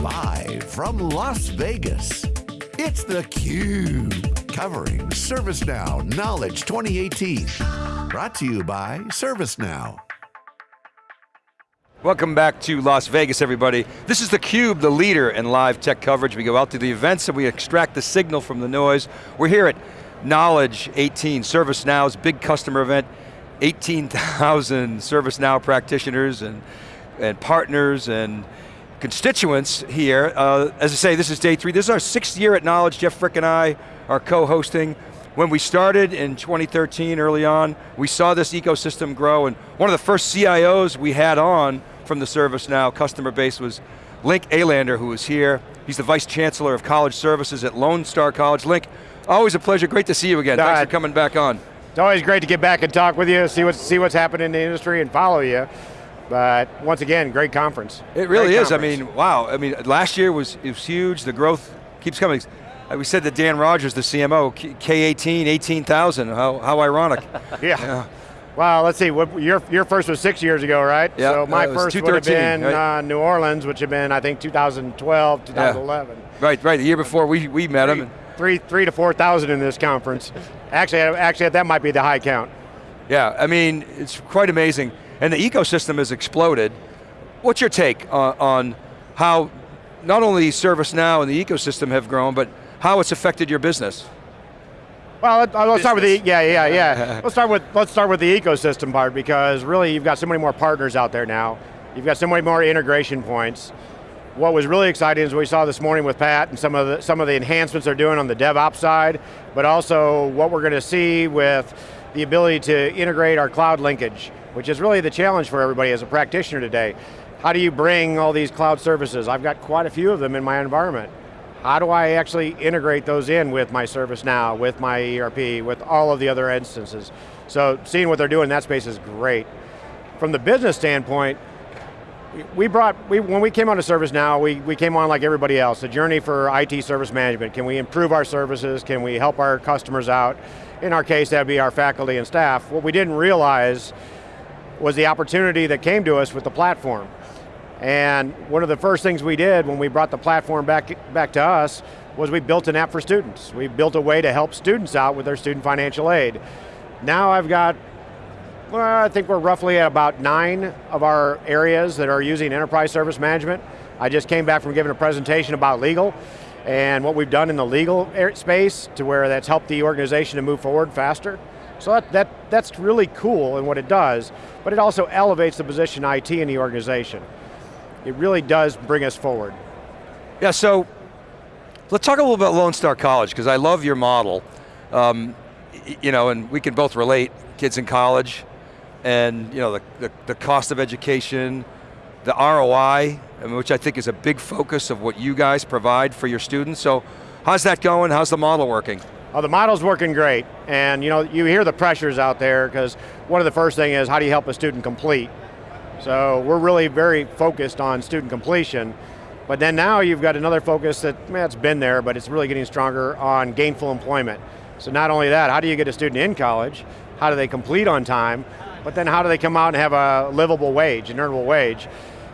Live from Las Vegas, it's theCUBE. Covering ServiceNow Knowledge 2018. Brought to you by ServiceNow. Welcome back to Las Vegas, everybody. This is theCUBE, the leader in live tech coverage. We go out to the events and we extract the signal from the noise. We're here at Knowledge 18, ServiceNow's big customer event. 18,000 ServiceNow practitioners and, and partners and constituents here. Uh, as I say, this is day three. This is our sixth year at Knowledge. Jeff Frick and I are co-hosting. When we started in 2013, early on, we saw this ecosystem grow, and one of the first CIOs we had on from the ServiceNow customer base was Link Alander, who was here. He's the Vice Chancellor of College Services at Lone Star College. Link, always a pleasure, great to see you again. Thanks for coming back on. It's always great to get back and talk with you, see what's, see what's happening in the industry and follow you. But once again, great conference. It really great is, conference. I mean, wow. I mean, last year was, it was huge, the growth keeps coming. Uh, We said that Dan Rogers, the CMO, K- K18, 18,000, how, how ironic. yeah. Yeah. Well, let's see, what, your, your first was six years ago, right? Yeah, So my uh, was first would have been right? uh, New Orleans, which had been, I think, 2012, 2011. Right, right, the year before we, we met Three, him. three, three to 4,000 in this conference. Actually, actually, that might be the high count. Yeah, I mean, it's quite amazing. And the ecosystem has exploded. What's your take on, on how not only ServiceNow and the ecosystem have grown, but how it's affected your business? Well, let- uh, let's start with the, yeah, yeah, yeah. let's start with, let's start with the ecosystem part because really you've got so many more partners out there now. You've got so many more integration points. What was really exciting is we saw this morning with Pat and some of the, some of the enhancements they're doing on the DevOps side, but also what we're going to see with the ability to integrate our cloud linkage, which is really the challenge for everybody as a practitioner today. How do you bring all these cloud services? I've got quite a few of them in my environment. How do I actually integrate those in with my ServiceNow, with my ERP, with all of the other instances? So seeing what they're doing in that space is great. From the business standpoint, we brought, we, when we came on to ServiceNow, we, we came on like everybody else, a journey for IT service management. Can we improve our services? Can we help our customers out? In our case, that'd be our faculty and staff. What we didn't realize was the opportunity that came to us with the platform. And one of the first things we did when we brought the platform back, back to us was we built an app for students. We built a way to help students out with their student financial aid. Now I've got, well, I think we're roughly at about nine of our areas that are using enterprise service management. I just came back from giving a presentation about legal and what we've done in the legal er, space to where that's helped the organization to move forward faster. So that, that, that's really cool in what it does, but it also elevates the position IT in the organization. It really does bring us forward. Yeah, so let's talk a little about Lone Star College, because I love your model. Um, you know, and we can both relate, kids in college, and you know, the, the, the cost of education, the ROI, which I think is a big focus of what you guys provide for your students. So how's that going? How's the model working? Oh, the model's working great, and you know, you hear the pressures out there because one of the first thing is how do you help a student complete? So we're really very focused on student completion, but then now you've got another focus that, man, it's been there, but it's really getting stronger on gainful employment. So not only that, how do you get a student in college? How do they complete on time? But then how do they come out and have a livable wage, an earnable wage?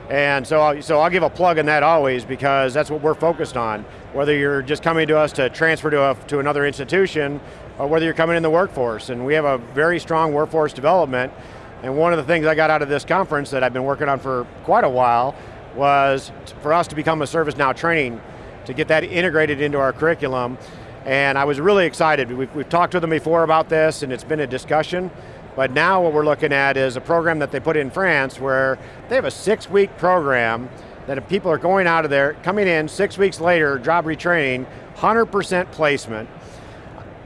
And so, I'll- so I'll give a plug in that always because that's what we're focused on. Whether you're just coming to us to transfer to, a, to another institution, or whether you're coming in the workforce. And we have a very strong workforce development. And one of the things I got out of this conference that I've been working on for quite a while was for us to become a ServiceNow training, to get that integrated into our curriculum. And I was really excited. We've, we've talked to them before about this and it's been a discussion. But now what we're looking at is a program that they put in France where they have a six week program that if people are going out of there, coming in six weeks later, job retraining, 100% placement.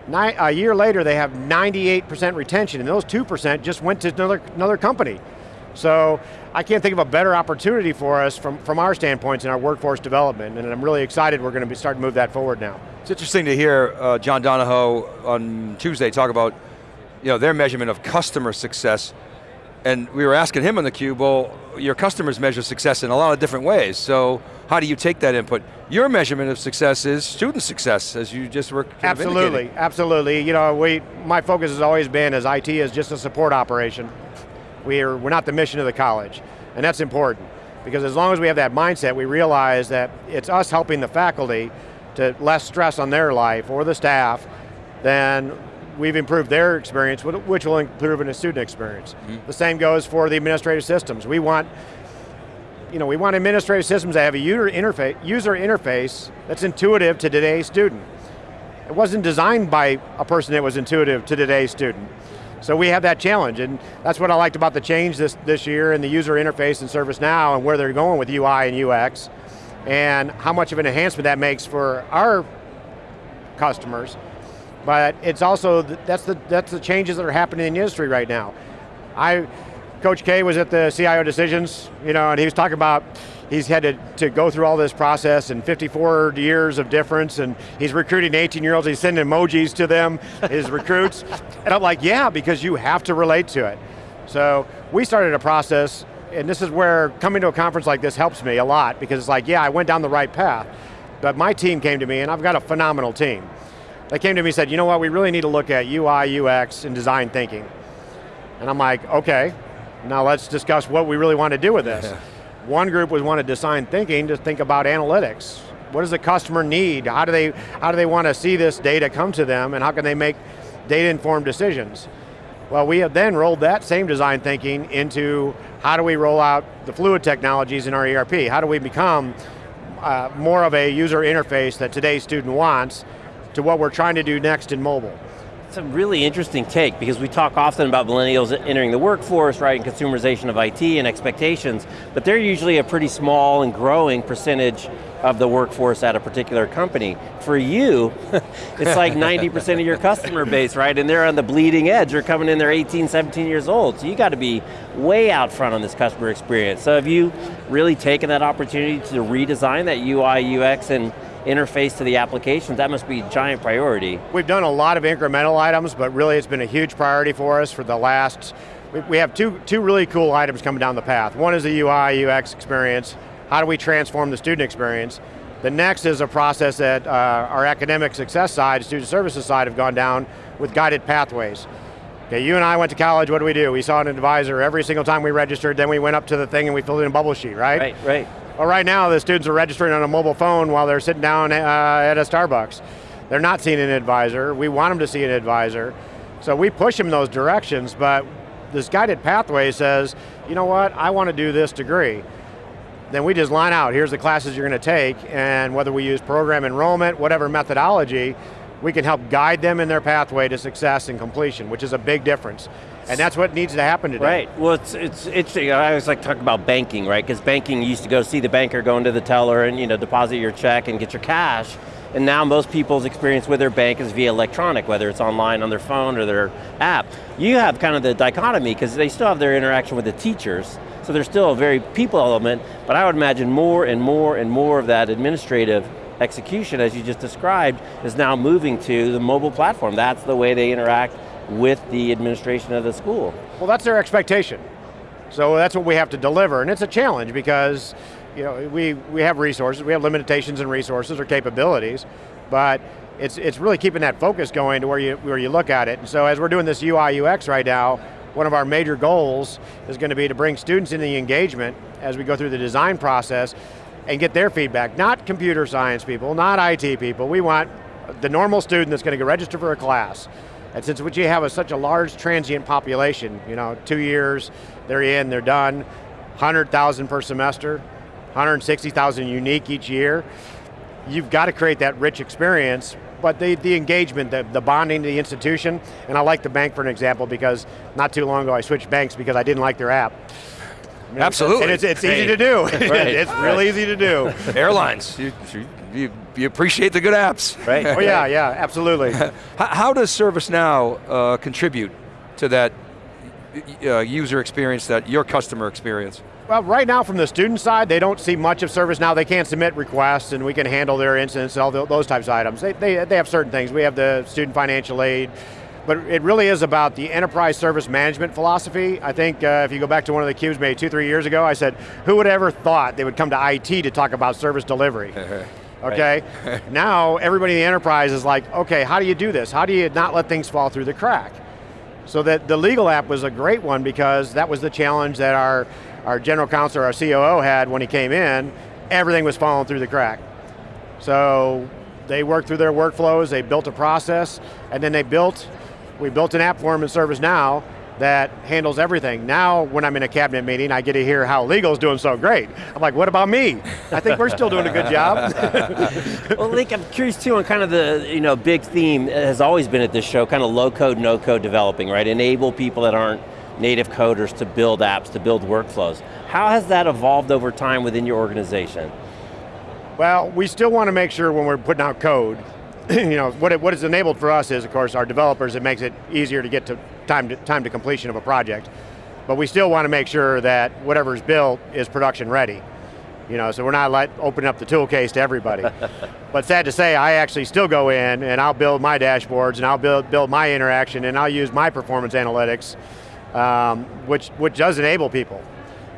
Ni- a year later, they have 98% retention, and those 2% just went to another, another company. So I can't think of a better opportunity for us from, from our standpoints in our workforce development, and I'm really excited we're going to be starting to move that forward now. It's interesting to hear uh, John Donahoe on Tuesday talk about you know, their measurement of customer success. And we were asking him on the cube, well, your customers measure success in a lot of different ways, so how do you take that input? Your measurement of success is student success, as you just were Absolutely, absolutely. You know, we, my focus has always been as IT is just a support operation. We're, we're not the mission of the college, and that's important. Because as long as we have that mindset, we realize that it's us helping the faculty to less stress on their life or the staff, then we've improved their experience, which will improve in the student experience. Mm -hmm. The same goes for the administrative systems. We want, you know, we want administrative systems that have a user interface, user interface that's intuitive to today's student. It wasn't designed by a person that was intuitive to today's student. So we have that challenge, and that's what I liked about the change this, this year and the user interface and in ServiceNow and where they're going with UI and UX, and how much of an enhancement that makes for our customers, but it's also, that's the, that's the changes that are happening in the industry right now. I, Coach K was at the CIO Decisions, you know, and he was talking about he's had to, to go through all this process and 54 years of difference and he's recruiting 18 year olds, he's sending emojis to them, his recruits. And I'm like, yeah, because you have to relate to it. So we started a process and this is where coming to a conference like this helps me a lot because it's like, yeah, I went down the right path. But my team came to me and I've got a phenomenal team. They came to me and said, you know what, we really need to look at UI, UX, and design thinking. And I'm like, okay, now let's discuss what we really want to do with this. One group was wanted design thinking to think about analytics. What does the customer need? How do they, how do they want to see this data come to them and how can they make data-informed decisions? Well, we have then rolled that same design thinking into how do we roll out the fluid technologies in our ERP? How do we become uh, more of a user interface that today's student wants to what we're trying to do next in mobile. It's a really interesting take because we talk often about millennials entering the workforce, right, and consumerization of IT and expectations, but they're usually a pretty small and growing percentage of the workforce at a particular company. For you, it's like 90% of your customer base, right? And they're on the bleeding edge. They're coming in, they're 18, 17 years old. So you got to be way out front on this customer experience. So have you really taken that opportunity to redesign that UI, UX, and interface to the applications, that must be a giant priority. We've done a lot of incremental items, but really it's been a huge priority for us for the last, we have two, two really cool items coming down the path. One is the UI, UX experience. How do we transform the student experience? The next is a process that uh, our academic success side, student services side have gone down with guided pathways. Okay, you and I went to college, what do we do? We saw an advisor every single time we registered, then we went up to the thing and we filled in a bubble sheet, right? Right, right. Well, right now the students are registering on a mobile phone while they're sitting down uh, at a Starbucks. They're not seeing an advisor. We want them to see an advisor. So we push them those directions, but this guided pathway says, you know what, I want to do this degree. Then we just line out, here's the classes you're going to take, and whether we use program enrollment, whatever methodology, we can help guide them in their pathway to success and completion, which is a big difference. And that's what needs to happen today. Right, well it's, it's interesting, I always like to talk about banking, right? Because banking, used to go see the banker, go into the teller and you know, deposit your check and get your cash. And now most people's experience with their bank is via electronic, whether it's online on their phone or their app. You have kind of the dichotomy, because they still have their interaction with the teachers, so there's still a very people element, but I would imagine more and more and more of that administrative execution, as you just described, is now moving to the mobile platform. That's the way they interact with the administration of the school. Well, that's their expectation. So that's what we have to deliver, and it's a challenge because you know, we, we have resources, we have limitations in resources or capabilities, but it's, it's really keeping that focus going to where you, where you look at it. And so as we're doing this UI UX right now, one of our major goals is going to be to bring students into the engagement as we go through the design process and get their feedback, not computer science people, not IT people. We want the normal student that's going to go register for a class. And since what you have is such a large transient population, you know, two years, they're in, they're done, 100,000 per semester, 160,000 unique each year, you've got to create that rich experience, but the, the engagement, the, the bonding to the institution, and I like the bank for an example because not too long ago I switched banks because I didn't like their app. Absolutely. And it's, it's easy to do. right. it's real easy to do. Airlines, you, you, you, appreciate the good apps. Right. oh yeah, yeah, absolutely. How does ServiceNow uh, contribute to that uh, user experience, that your customer experience? Well, right now from the student side, they don't see much of ServiceNow. They can't submit requests and we can handle their incidents and all those types of items. They, they, they have certain things. We have the student financial aid, but it really is about the enterprise service management philosophy. I think uh, if you go back to one of the cubes maybe two, three years ago, I said, who would ever thought they would come to IT to talk about service delivery? okay? now, everybody in the enterprise is like, okay, how do you do this? How do you not let things fall through the crack? So that the legal app was a great one because that was the challenge that our, our general counsel, our COO had when he came in, everything was falling through the crack. So they worked through their workflows, they built a process, and then they built, we built an app for them in ServiceNow that handles everything. Now, when I'm in a cabinet meeting, I get to hear how legal's doing so great. I'm like, what about me? I think we're still doing a good job. well, Link, I'm curious too on kind of the you know big theme has always been at this show, kind of low code, no code developing, right? Enable people that aren't native coders to build apps, to build workflows. How has that evolved over time within your organization? Well, we still want to make sure when we're putting out code, you know, what, it, what is enabled for us is, of course, our developers, it makes it easier to get to time, to time to completion of a project. But we still want to make sure that whatever's built is production ready. You know, so we're not like opening up the tool case to everybody. but sad to say, I actually still go in and I'll build my dashboards and I'll build, build my interaction and I'll use my performance analytics, um, which, which does enable people.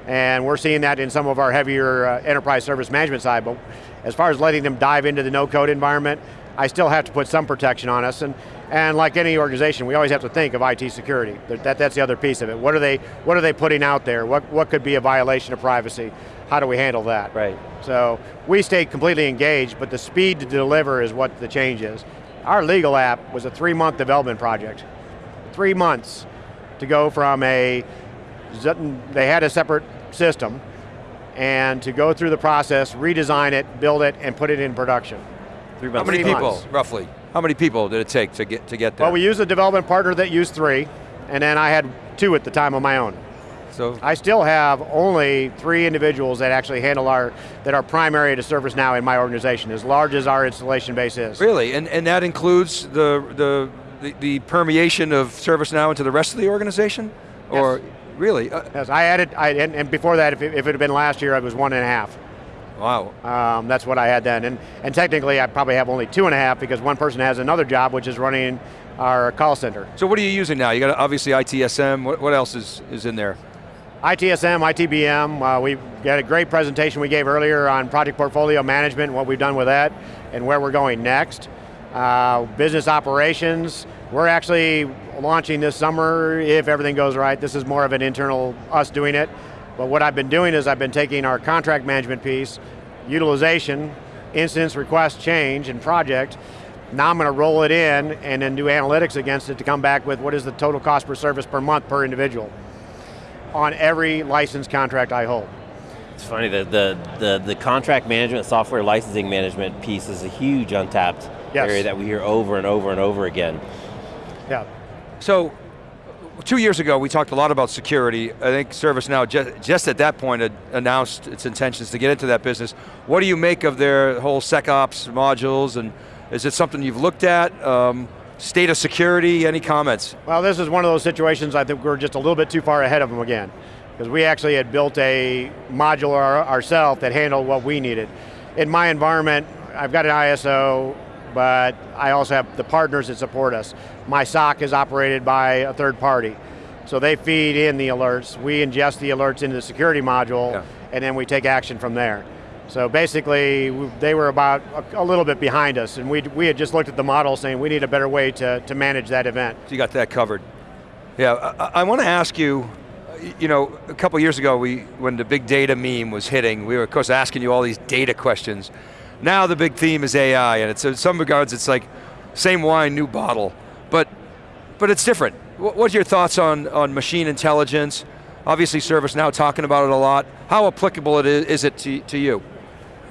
And we're seeing that in some of our heavier uh, enterprise service management side, but as far as letting them dive into the no code environment, I still have to put some protection on us, and, and like any organization, we always have to think of IT security. That, that's the other piece of it. What are they, what are they putting out there? What, what could be a violation of privacy? How do we handle that? Right. So we stay completely engaged, but the speed to deliver is what the change is. Our legal app was a three month development project. Three months to go from a, they had a separate system, and to go through the process, redesign it, build it, and put it in production. How many people, months. roughly? How many people did it take to get to get there? Well, we used a development partner that used three, and then I had two at the time of my own. So I still have only three individuals that actually handle our, that are primary to ServiceNow in my organization, as large as our installation base is. Really, and, and that includes the, the, the, the permeation of ServiceNow into the rest of the organization? Yes. Or really? Uh, yes, I added, I, and, and before that, if it, if it had been last year, I was one and a half. Wow. Um, that's what I had then. And, and technically I probably have only two and a half because one person has another job which is running our call center. So what are you using now? You got obviously ITSM, what, what else is, is in there? ITSM, ITBM, uh, we got a great presentation we gave earlier on project portfolio management, what we've done with that, and where we're going next. Uh, business operations, we're actually launching this summer if everything goes right. This is more of an internal, us doing it. But what I've been doing is I've been taking our contract management piece, utilization, instance, request, change, and project. Now I'm going to roll it in and then do analytics against it to come back with what is the total cost per service per month per individual on every license contract I hold. It's funny, the, the, the, the contract management, software licensing management piece is a huge untapped yes. area that we hear over and over and over again. Yeah. So two years ago, we talked a lot about security. I think ServiceNow just, just at that point announced its intentions to get into that business. What do you make of their whole SecOps modules, and is it something you've looked at? Um, state of security, any comments? Well, this is one of those situations I think we're just a little bit too far ahead of them again. Because we actually had built a module ourselves that handled what we needed. In my environment, I've got an ISO, but I also have the partners that support us. My SOC is operated by a third party. So they feed in the alerts, we ingest the alerts into the security module, yeah. and then we take action from there. So basically, they were about a, a, little bit behind us, and we, we had just looked at the model saying we need a better way to, to manage that event. So you got that covered. Yeah, I, I want to ask you, you know, a couple years ago, we, when the big data meme was hitting, we were of course asking you all these data questions. Now the big theme is AI, and it's, in some regards it's like, same wine, new bottle. But, but it's different. What's your thoughts on, on machine intelligence? Obviously ServiceNow talking about it a lot. How applicable it is, is it to, to you?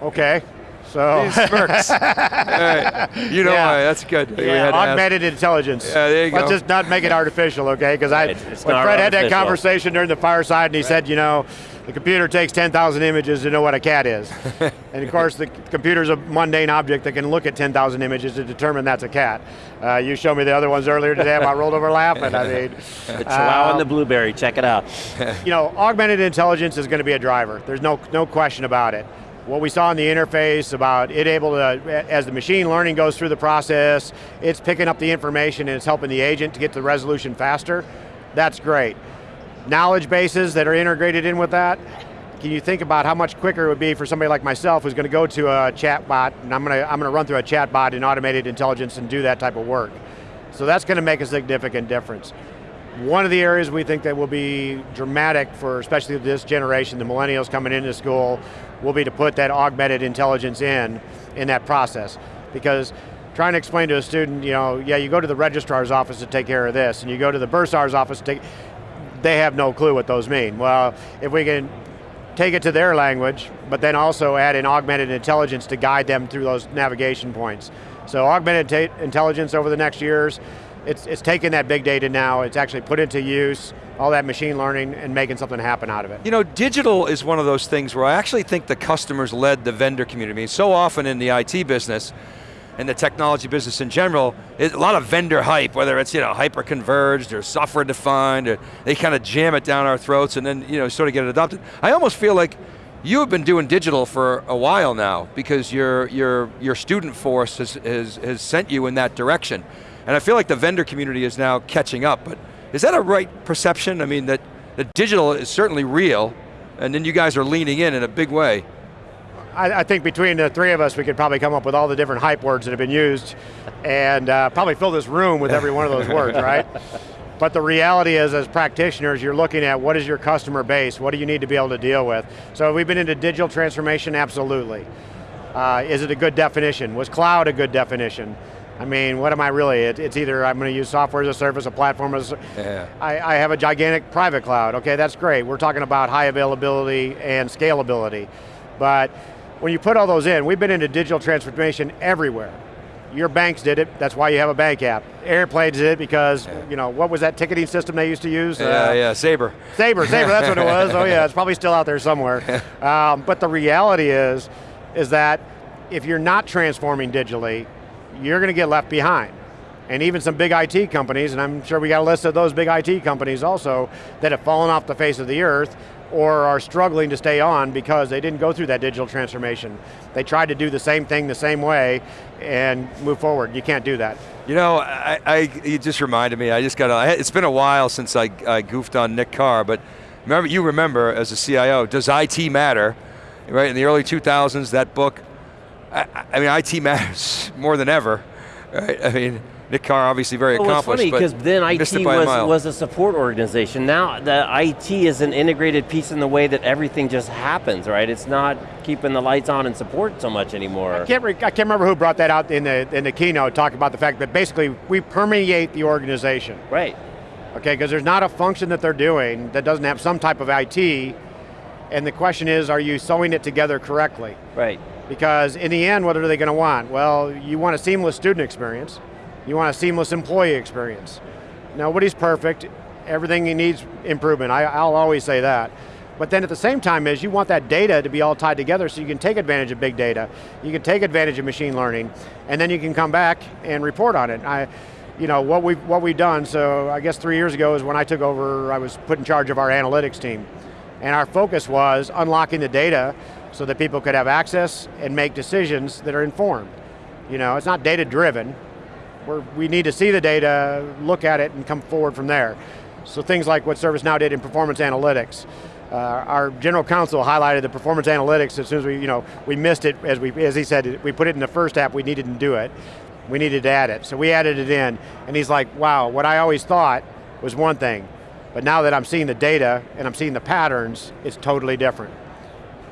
Okay, so. These smirks. right. You know yeah. why, that's good. Yeah, augmented intelligence. Yeah, there you Let's go. just not make it artificial, okay? Because I, when Fred had that conversation during the fireside and he right. said, you know, the computer takes 10,000 images to know what a cat is. and of course, the computer's a mundane object that can look at 10,000 images to determine that's a cat. Uh, you showed me the other ones earlier today about rolled over laughing, I mean. The Chihuahua um, and the Blueberry, check it out. you know, augmented intelligence is going to be a driver. There's no, no question about it what we saw in the interface about it able to, as the machine learning goes through the process, it's picking up the information and it's helping the agent to get to the resolution faster, that's great knowledge bases that are integrated in with that, can you think about how much quicker it would be for somebody like myself who's going to go to a chat bot and I'm going to, I'm going to run through a chat bot in automated intelligence and do that type of work. So that's going to make a significant difference. One of the areas we think that will be dramatic for especially this generation, the millennials coming into school, will be to put that augmented intelligence in, in that process. Because trying to explain to a student, you know, yeah, you go to the registrar's office to take care of this, and you go to the bursar's office to take, they have no clue what those mean. Well, if we can take it to their language, but then also add in augmented intelligence to guide them through those navigation points. So augmented intelligence over the next years, it's, it's taken that big data now, it's actually put into use, all that machine learning and making something happen out of it. You know, digital is one of those things where I actually think the customers led the vendor community. So often in the IT business, and the technology business in general, a lot of vendor hype, whether it's you know hyper-converged or software defined, or they kind of jam it down our throats and then you know sort of get it adopted. I almost feel like you have been doing digital for a while now because your, your, your student force has, has, has sent you in that direction. And I feel like the vendor community is now catching up, but is that a right perception? I mean, that, that digital is certainly real, and then you guys are leaning in in a big way. I, I, think between the three of us, we could probably come up with all the different hype words that have been used, and uh, probably fill this room with every one of those words, right? But the reality is, as practitioners, you're looking at what is your customer base, what do you need to be able to deal with? So we've been into digital transformation, absolutely. Uh, is it a good definition? Was cloud a good definition? I mean, what am I really? It, it's either I'm going to use software as a service, a platform as a yeah. I, I have a gigantic private cloud. Okay, that's great. We're talking about high availability and scalability. But when you put all those in, we've been into digital transformation everywhere. Your banks did it, that's why you have a bank app. Airplanes did it because, yeah. you know, what was that ticketing system they used to use? Yeah, uh, yeah, Sabre. Sabre, Sabre, that's what it was. Oh yeah, it's probably still out there somewhere. Um, but the reality is, is that if you're not transforming digitally, you're going to get left behind. And even some big IT companies, and I'm sure we got a list of those big IT companies also, that have fallen off the face of the earth or are struggling to stay on because they didn't go through that digital transformation. They tried to do the same thing the same way and move forward. You can't do that. You know, I, I you just reminded me, I just got, it's been a while since I, I goofed on Nick Carr, but remember, you remember as a CIO, does IT matter? Right, in the early 2000s, that book, I, I mean, IT matters more than ever, right? I mean, Nick Carr obviously very well, accomplished, it's funny because then IT was, a was a support organization. Now the IT is an integrated piece in the way that everything just happens, right? It's not keeping the lights on and support so much anymore. I can't, I can't remember who brought that out in the, in the keynote, talking about the fact that basically we permeate the organization. Right. Okay, because there's not a function that they're doing that doesn't have some type of IT, and the question is, are you sewing it together correctly? Right. Because in the end, what are they going to want? Well, you want a seamless student experience, you want a seamless employee experience. Nobody's perfect, everything needs improvement, I, I'll always say that. But then at the same time is you want that data to be all tied together so you can take advantage of big data, you can take advantage of machine learning, and then you can come back and report on it. I, you know, what we've, what we've done, so I guess three years ago is when I took over, I was put in charge of our analytics team. And our focus was unlocking the data so that people could have access and make decisions that are informed. You know, it's not data driven, we're, we need to see the data, look at it, and come forward from there. So things like what ServiceNow did in performance analytics. Uh, our general counsel highlighted the performance analytics as soon as we, you know, we missed it, as, we, as he said, we put it in the first app, we needed to do it. We needed to add it, so we added it in, and he's like, wow, what I always thought was one thing, but now that I'm seeing the data and I'm seeing the patterns, it's totally different.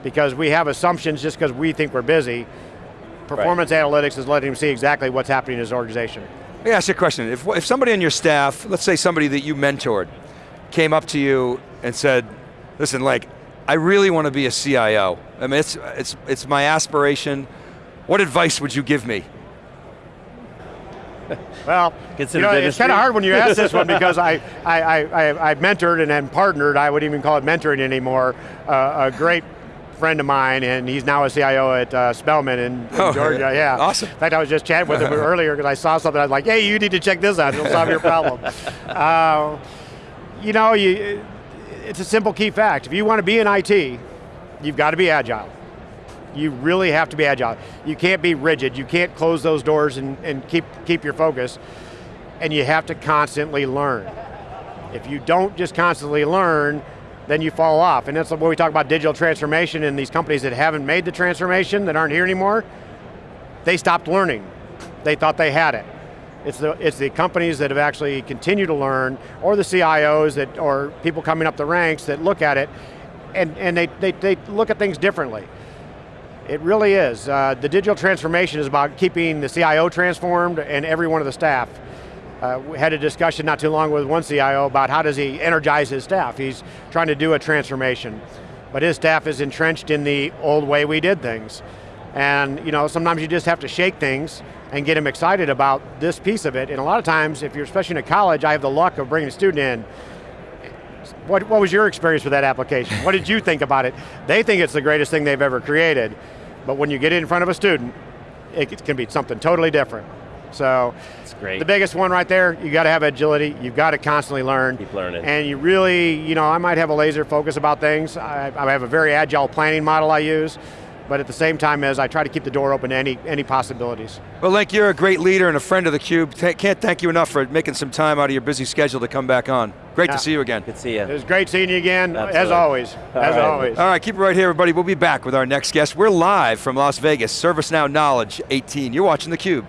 Because we have assumptions just because we think we're busy, Performance right. analytics is letting him see exactly what's happening in his organization. Let me ask you a question. If, if somebody on your staff, let's say somebody that you mentored, came up to you and said, listen, like, I really want to be a CIO. I mean, it's, it's, it's my aspiration. What advice would you give me? Well, you know, it's kind of hard when you ask this one because I, I, I, I, mentored and then partnered, I would even call it mentoring anymore, uh, a great friend of mine, and he's now a CIO at uh, Spelman in, in oh, Georgia. Yeah, awesome. In fact, I was just chatting with him earlier because I saw something. I was like, "Hey, you need to check this out. It'll solve your problem." uh, you know, you, it's a simple key fact. If you want to be in IT, you've got to be agile. You really have to be agile. You can't be rigid. You can't close those doors and, and keep keep your focus. And you have to constantly learn. If you don't just constantly learn, then you fall off. And that's when we talk about digital transformation and these companies that haven't made the transformation, that aren't here anymore, they stopped learning. They thought they had it. It's the, it's the companies that have actually continued to learn, or the CIOs that, or people coming up the ranks that look at it, and, and they, they, they look at things differently. It really is. Uh, the digital transformation is about keeping the CIO transformed and every one of the staff. Uh, we had a discussion not too long with one CIO about how does he energize his staff. He's trying to do a transformation, but his staff is entrenched in the old way we did things. And you know, sometimes you just have to shake things and get them excited about this piece of it. And a lot of times, if you're especially in a college, I have the luck of bringing a student in. What, what was your experience with that application? what did you think about it? They think it's the greatest thing they've ever created, but when you get it in front of a student, it can be something totally different. So, it's great. the biggest one right there, you got to have agility, you've got to constantly learn. Keep learning. And you really, you know, I might have a laser focus about things. I, I have a very agile planning model I use, but at the same time as I try to keep the door open to any, any possibilities. Well, Link, you're a great leader and a friend of theCUBE. Th- Can't thank you enough for making some time out of your busy schedule to come back on. Great Yeah. to see you again. Good to see you. It was great seeing you again, as always, All as right. always. All right, keep it right here, everybody. We'll be back with our next guest. We're live from Las Vegas, ServiceNow Knowledge 18. You're watching theCUBE.